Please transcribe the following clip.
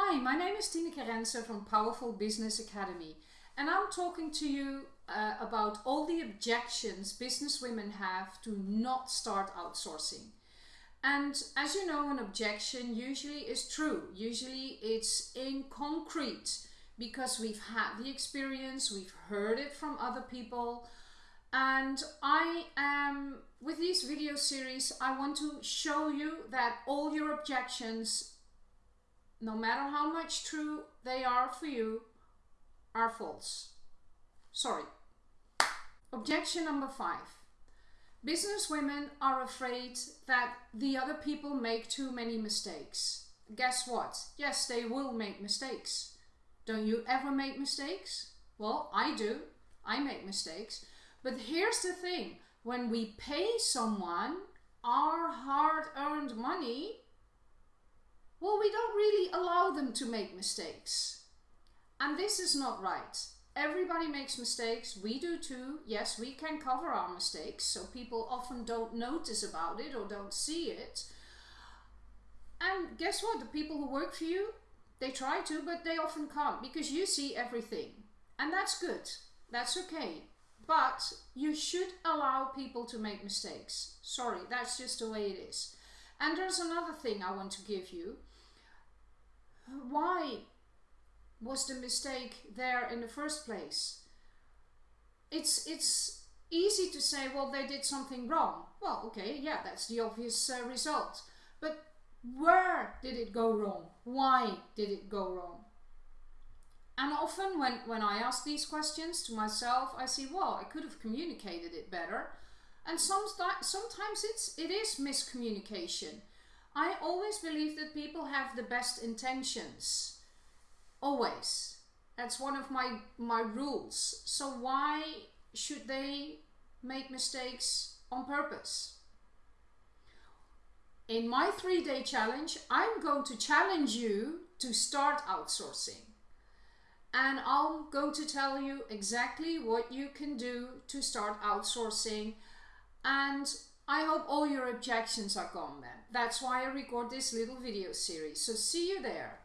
Hi, my name is Tineke Rensen from Powerful Business Academy and I'm talking to you uh, about all the objections business women have to not start outsourcing. And as you know, an objection usually is true. Usually it's in concrete because we've had the experience, we've heard it from other people. And I am, with these video series, I want to show you that all your objections, no matter how much true they are for you, are false. Sorry. Objection number five. Business women are afraid that the other people make too many mistakes. Guess what? Yes, they will make mistakes. Don't you ever make mistakes? Well, I do. I make mistakes. But here's the thing. When we pay someone our hard-earned money, well, we don't really allow them to make mistakes. And this is not right. Everybody makes mistakes. We do too. Yes, we can cover our mistakes, so people often don't notice about it or don't see it. And guess what? The people who work for you, they try to, but they often can't because you see everything. And that's good. That's okay. But you should allow people to make mistakes. Sorry, that's just the way it is. And there's another thing I want to give you. Why was the mistake there in the first place? It's, it's easy to say, well, they did something wrong. Well, okay, yeah, that's the obvious uh, result. But where did it go wrong? Why did it go wrong? And often when, when I ask these questions to myself, I see, well, I could have communicated it better. And sometimes, sometimes it's, it is miscommunication. I always believe that people have the best intentions. Always. That's one of my, my rules. So why should they make mistakes on purpose? In my three-day challenge, I'm going to challenge you to start outsourcing. And I'm going to tell you exactly what you can do to start outsourcing. And I hope all your objections are gone then. That's why I record this little video series. So see you there.